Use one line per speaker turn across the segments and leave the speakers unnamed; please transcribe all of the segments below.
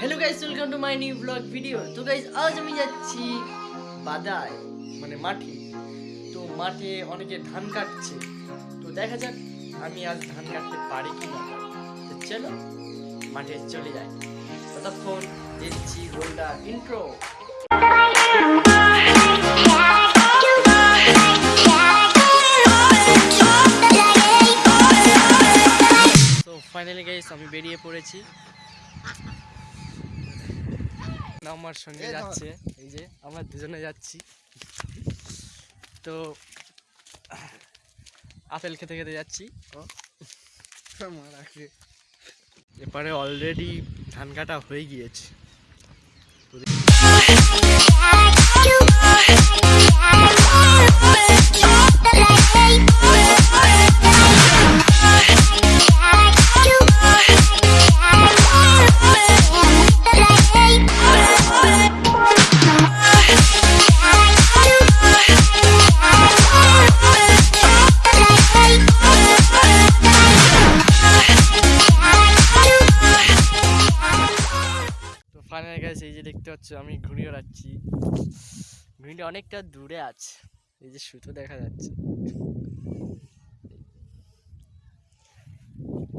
Hello guys welcome to my new blog video তো guys আজ আমি যাচ্ছি বাদায় মানে মাঠে। তো মাঠে অনেকে ধান কাটছে। তো দেখা যাক আমি আজ ধান কাটতে পারি কি না তো চলো, মাঠে চলে যাই। ততক্ষণ দিচ্ছি গোলটা ইন্ট্রো ফাইনালি গাইস আমি বেরিয়ে পড়েছি। আমার সঙ্গে যাচ্ছে। এই যে আমরা দুজনে যাচ্ছি। তো আপেল খেতে খেতে যাচ্ছি। এপারে অলরেডি ধান কাটা হয়ে গিয়েছে। ফাইনাল গেছে এই যে দেখতে পাচ্ছ আমি ঘুড়ি ওড়াচ্ছি ঘুড়িটা অনেকটা দূরে আছে এই যে সুতো দেখা যাচ্ছে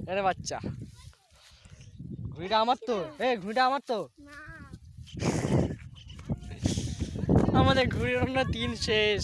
আরে বাচ্চা ঘুড়িটা আমার তো এ ঘুড়িটা আমার তো আমাদের ঘুড়ি ওড়ানো তিন শেষ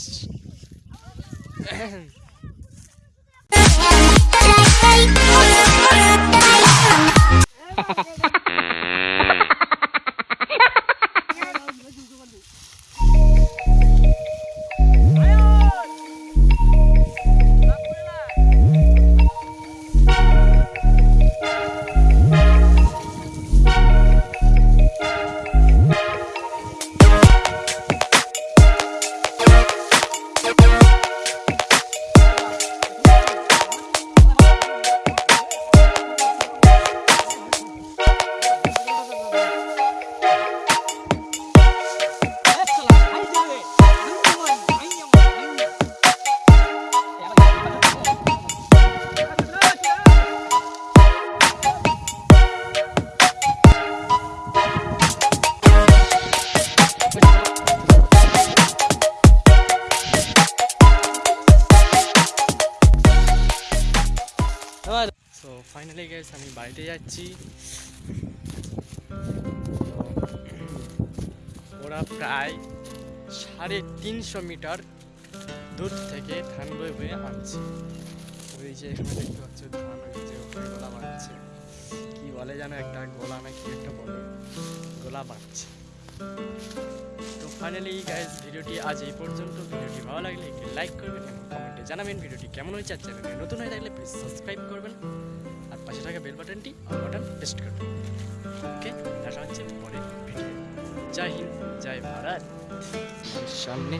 ফাইনালি গেস আমি বাড়িতে যাচ্ছি। ওরা প্রায় সাড়ে তিনশো মিটার দূর থেকে ধান বয়ে বয়ে আনছে। ওই যে এখানে দেখতে পাচ্ছ, ধান যে গোলা বাঁধছে কি বলে যেন একটা, গোলা না কি একটা বলে। গোলা বাঁধছে তো ফাইনালি গাইজ ভিডিওটি আজ এই পর্যন্ত। ভিডিওটি ভালো লাগলে একটি লাইক করবেন এবং কমেন্টে জানাবেন, ভিডিওটি কেমন হয়েছে আর চ্যানেলে নতুন হয়ে থাকলে প্লিজ সাবস্ক্রাইব করবেন। বাটনটি অন বাটন প্রেস করুন ওকে দেখা হচ্ছে পরের ভিডিও জয় হিন্দ জয় ভারত। সামনে।